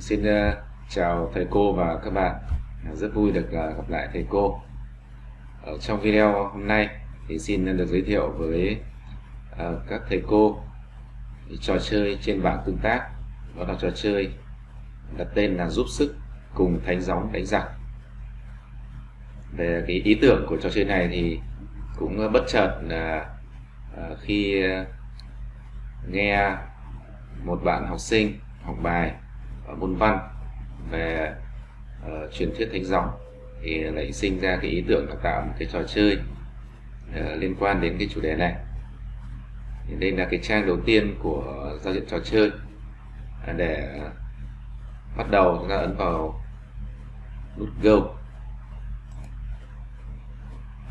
Xin uh, chào thầy cô và các bạn. Rất vui được uh, gặp lại thầy cô. Ở trong video hôm nay thì xin được giới thiệu với uh, các thầy cô trò chơi trên bảng tương tác. Đó là trò chơi đặt tên là giúp sức cùng thánh gióng đánh giặc. Về cái ý tưởng của trò chơi này thì cũng bất chợt là uh, khi uh, nghe một bạn học sinh học bài môn văn về uh, truyền thuyết thánh gióng thì lại sinh ra cái ý tưởng là tạo một cái trò chơi uh, liên quan đến cái chủ đề này. Thì đây là cái trang đầu tiên của giao diện trò chơi. Uh, để ờ, bắt đầu chúng ta ấn vào nút go.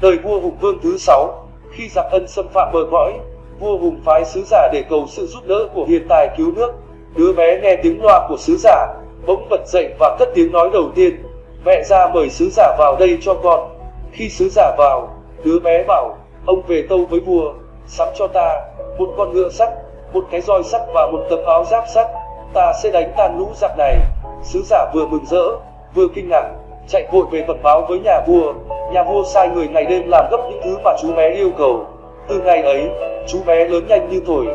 Đời vua hùng vương thứ sáu khi giặc ân xâm phạm bờ cõi vua hùng phái sứ giả để cầu sự giúp đỡ của hiền tài cứu nước đứa bé nghe tiếng loa của sứ giả, bỗng bật dậy và cất tiếng nói đầu tiên. Mẹ ra mời sứ giả vào đây cho con. Khi sứ giả vào, đứa bé bảo, ông về tâu với vua, sắm cho ta một con ngựa sắt, một cái roi sắt và một tấm áo giáp sắt. Ta sẽ đánh tan lũ giặc này. Sứ giả vừa mừng rỡ, vừa kinh ngạc, chạy vội về bẩm báo với nhà vua. Nhà vua sai người ngày đêm làm gấp những thứ mà chú bé yêu cầu. Từ ngày ấy, chú bé lớn nhanh như thổi,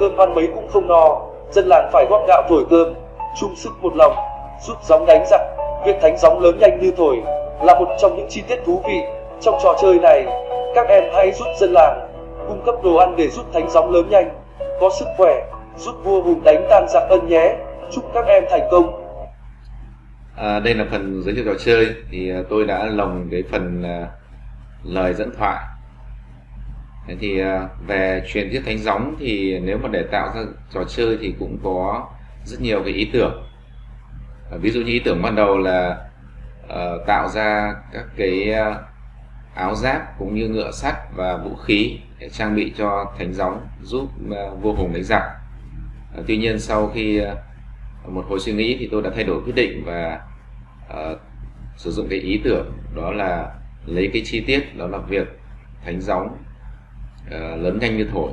cơm ăn mấy cũng không no dân làng phải góp gạo thổi cơm chung sức một lòng giúp gióng đánh giặc việc thánh gióng lớn nhanh như thổi. Là một trong những chi tiết thú vị trong trò chơi này. Các em hãy giúp dân làng cung cấp đồ ăn để giúp thánh gióng lớn nhanh có sức khỏe giúp vua hùng đánh tan giặc ân nhé. Chúc các em thành công. À, đây là phần giới thiệu trò chơi. Thì à, tôi đã lồng cái phần uh, lời dẫn thoại Thế thì à, về truyền thuyết thánh gióng thì nếu mà để tạo ra trò chơi thì cũng có rất nhiều cái ý tưởng. À, ví dụ như ý tưởng ban đầu là uh, tạo ra các cái uh, áo giáp cũng như ngựa sắt và vũ khí để trang bị cho thánh gióng giúp uh, vua hùng đánh giặc. Uh, tuy nhiên sau khi uh, một hồi suy nghĩ thì tôi đã thay đổi quyết định và uh, sử dụng cái ý tưởng đó là lấy cái chi tiết đó là việc thánh gióng Ờ, lớn nhanh như thổi.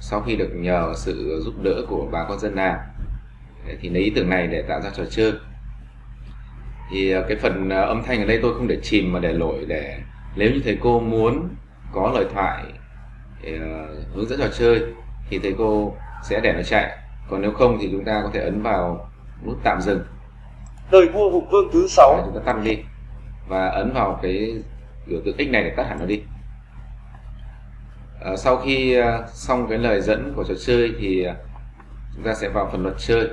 Sau khi được nhờ sự giúp đỡ của bà con dân làng thì lấy ý tưởng này để tạo ra trò chơi. Thì ờ, cái phần ờ, âm thanh ở đây tôi không để chìm mà để lỗi để nếu như thầy cô muốn có lời thoại để, uh, hướng dẫn trò chơi thì thầy cô sẽ để nó chạy. Còn nếu không thì chúng ta có thể ấn vào nút tạm dừng. Đời vua hùng vương thứ sáu. Chúng ta tắt đi và ấn vào cái biểu tượng x này để tắt hẳn nó đi à, sau khi ờ, xong cái lời dẫn của trò chơi thì ờ, chúng ta sẽ vào phần luật chơi.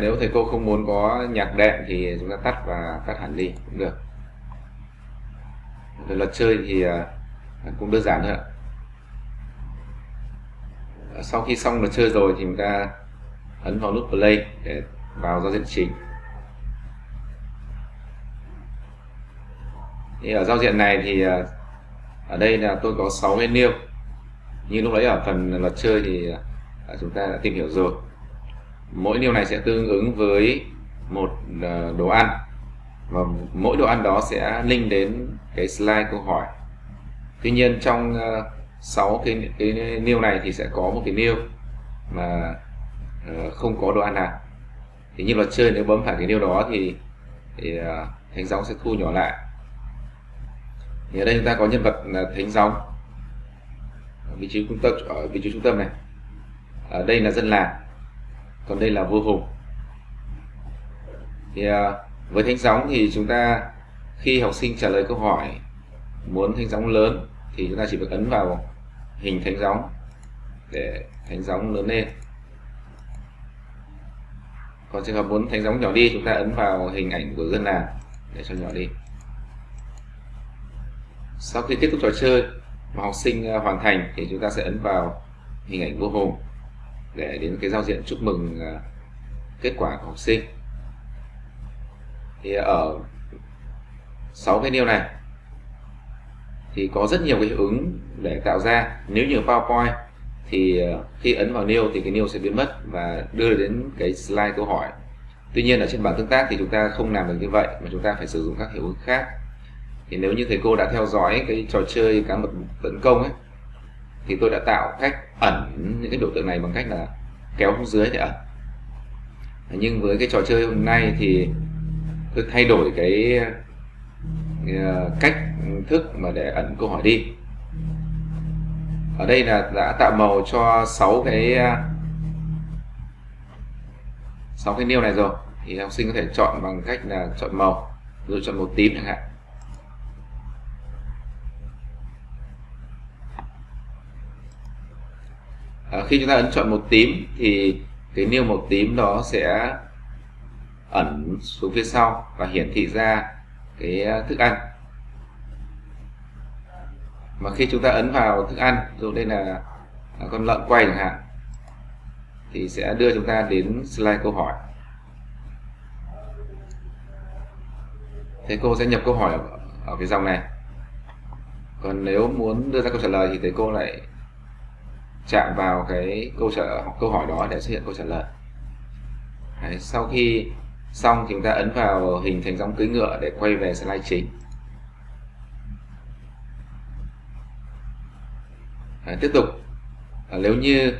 Nếu thầy cô không muốn có nhạc đệm thì chúng ta tắt và tắt hẳn đi, cũng được. Về luật chơi thì à, cũng đơn giản thôi ạ. À, sau khi xong luật chơi rồi thì chúng ta ấn vào nút play để vào giao diện chính thì ở giao diện này thì à, ở đây là tôi có 6 menu. Như lúc đấy ở phần luật chơi thì chúng ta đã tìm hiểu rồi mỗi điều này sẽ tương ứng với một ờ, đồ ăn. Và mỗi đồ ăn đó sẽ link đến cái slide câu hỏi. Tuy nhiên trong ờ, 6 cái cái nêu này thì sẽ có một cái nêu mà ờ, không có đồ ăn nào. Thì như luật chơi nếu bấm phải cái nêu đó thì, thì thánh gióng sẽ thu nhỏ lại. Thì ở đây chúng ta có nhân vật là thánh gióng. Vị trí trung tâm ở vị trí trung tâm này. Ở đây là dân làng còn đây là vua hùng. Thì à, với thánh gióng thì chúng ta khi học sinh trả lời câu hỏi muốn thánh gióng lớn thì chúng ta chỉ việc ấn vào hình thánh gióng để thánh gióng lớn lên. Còn trường hợp muốn thánh gióng nhỏ đi chúng ta ấn vào hình ảnh của dân làng để cho nhỏ đi. Sau khi kết thúc trò chơi mà học sinh à, hoàn thành thì chúng ta sẽ ấn vào hình ảnh vua hùng để đến cái giao diện chúc mừng à, kết quả của học sinh. Thì ở sáu cái nêu này thì có rất nhiều cái hiệu ứng để tạo ra. Nếu như PowerPoint thì à, khi ấn vào new thì cái new sẽ biến mất và đưa đến cái slide câu hỏi. Tuy nhiên ở trên bảng tương tác thì chúng ta không làm được như vậy mà chúng ta phải sử dụng các hiệu ứng khác. Thì nếu như thầy cô đã theo dõi cái trò chơi cá mập tấn công ấy thì tôi đã tạo cách ẩn những cái biểu tượng này bằng cách là kéo xuống dưới để ẩn. Nhưng với cái trò chơi hôm nay thì tôi thay đổi cái ờ, cách thức mà để ẩn câu hỏi đi. Ở đây là đã tạo màu cho 6 cái ờ, 6 cái nêu này rồi. Thì học sinh có thể chọn bằng cách là chọn màu rồi chọn màu tím chẳng hạn. À, khi chúng ta ấn chọn màu tím thì cái nêu màu tím đó sẽ ẩn xuống phía sau và hiển thị ra cái ờ, thức ăn. Mà khi chúng ta ấn vào thức ăn dụ đây là ờ, con lợn quay chẳng hạn thì sẽ đưa chúng ta đến slide câu hỏi. Thế cô sẽ nhập câu hỏi ở, ở cái dòng này. Còn nếu muốn đưa ra câu trả lời thì thầy cô lại chạm vào cái câu trả câu hỏi đó để xuất hiện câu trả lời. Đấy, sau khi xong thì chúng ta ấn vào hình thành dòng cưỡi ngựa để quay về slide chính. Đấy, tiếp tục. À, nếu như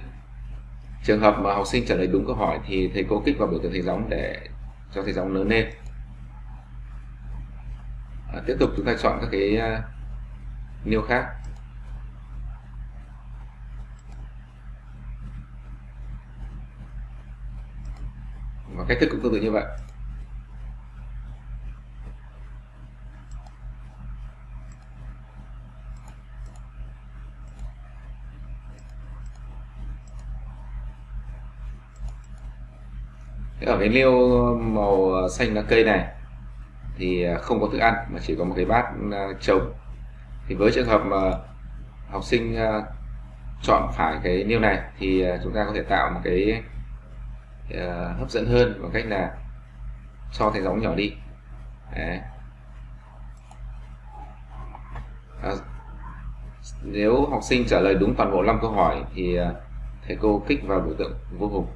trường hợp mà học sinh trả lời đúng câu hỏi thì thầy cô kích vào biểu tượng thầy gióng để cho thầy gióng lớn lên. À, tiếp tục chúng ta chọn các cái uh, nêu khác. Và cách thức cũng tương tự như vậy. Ở cái liêu màu xanh lá cây này thì không có thức ăn, mà chỉ có một cái bát à, trống. Thì với trường hợp mà học sinh à, chọn phải cái liêu này thì à, chúng ta có thể tạo một cái Ờ, hấp dẫn hơn bằng cách là cho thầy dòng nhỏ đi. Đấy. À, nếu học sinh trả lời đúng toàn bộ 5 câu hỏi thì ờ, thầy cô kích vào biểu tượng vô cùng.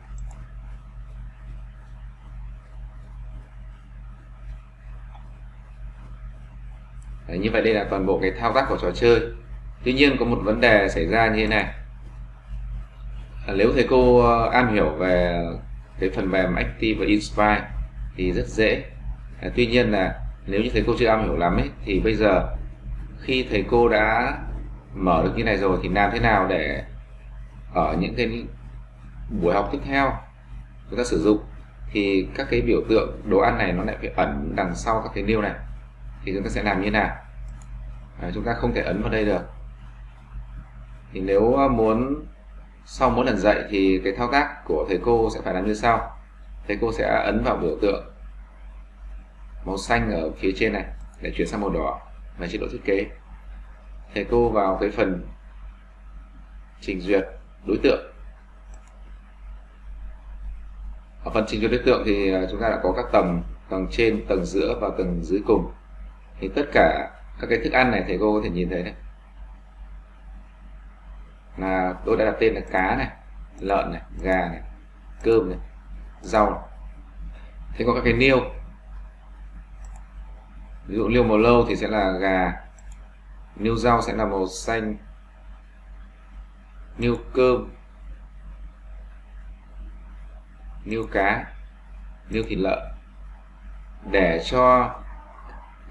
Đấy, như vậy đây là toàn bộ cái thao tác của trò chơi. Tuy nhiên có một vấn đề xảy ra như thế này. À, nếu thầy cô am hiểu về cái phần mềm Active và Inspire thì rất dễ. À, tuy nhiên là nếu như thầy cô chưa am hiểu lắm ấy, thì bây giờ khi thầy cô đã mở được như này rồi thì làm thế nào để ở những cái buổi học tiếp theo chúng ta sử dụng thì các cái biểu tượng đồ ăn này nó lại phải ẩn đằng sau các cái nêu này. Thì chúng ta sẽ làm như nào? À, chúng ta không thể ấn vào đây được. Thì nếu muốn sau mỗi lần dạy thì cái thao tác của thầy cô sẽ phải làm như sau. Thầy cô sẽ ấn vào biểu tượng màu xanh ở phía trên này để chuyển sang màu đỏ và chế độ thiết kế. Thầy cô vào cái phần trình duyệt đối tượng. Ở phần trình duyệt đối tượng thì à, chúng ta đã có các tầng tầng trên, tầng giữa và tầng dưới cùng. Thì tất cả các cái thức ăn này thầy cô có thể nhìn thấy đấy là tôi đã đặt tên là cá này, lợn này, gà này, cơm này, rau này. thế có các cái niêu. Ví dụ niêu màu lâu thì sẽ là gà, niêu rau sẽ là màu xanh, niêu cơm, niêu cá, niêu thịt lợn. Để cho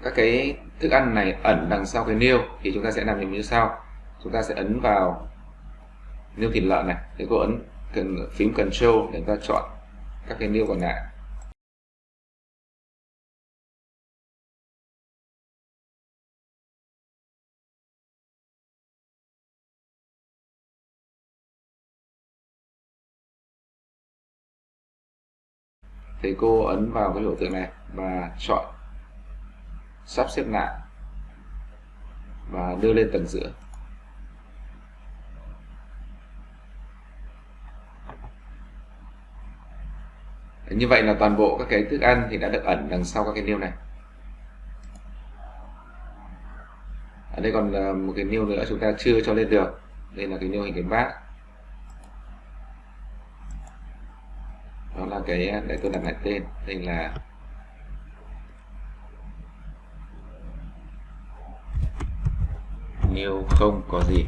các cái thức ăn này ẩn đằng sau cái niêu thì chúng ta sẽ làm như sau. Chúng ta sẽ ấn vào niêu thịt lợn này thì cô ấn cần, phím Control để ta chọn các cái niêu còn lại. Thì cô ấn vào cái biểu tượng này và chọn sắp xếp lại và đưa lên tầng giữa. Như vậy là toàn bộ các cái thức ăn thì đã được ẩn đằng sau các cái niêu này. Ở đây còn một cái nêu nữa chúng ta chưa cho lên được. Đây là cái nêu hình cái bát. Đó là cái để tôi đặt lại tên. Đây là nêu không có gì.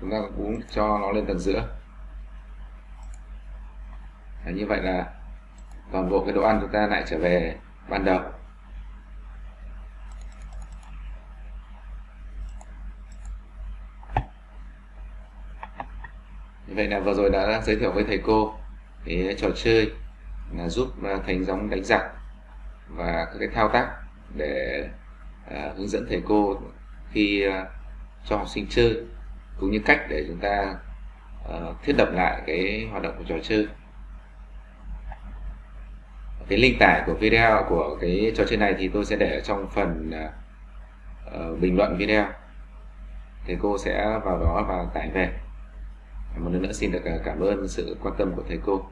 Chúng ta cũng cho nó lên tầng giữa. Và như vậy là toàn bộ cái đồ ăn chúng ta lại trở về ban đầu. Như vậy là vừa rồi đã giới thiệu với thầy cô cái trò chơi là giúp à, thành giống đánh giặc và các cái thao tác để à, hướng dẫn thầy cô khi à, cho học sinh chơi cũng như cách để chúng ta uh, thiết lập lại cái hoạt động của trò chơi cái link tải của video của cái trò chơi này thì tôi sẽ để ở trong phần uh, bình luận video. Thầy cô sẽ vào đó và tải về. Một lần nữa xin được à, cảm ơn sự quan tâm của thầy cô.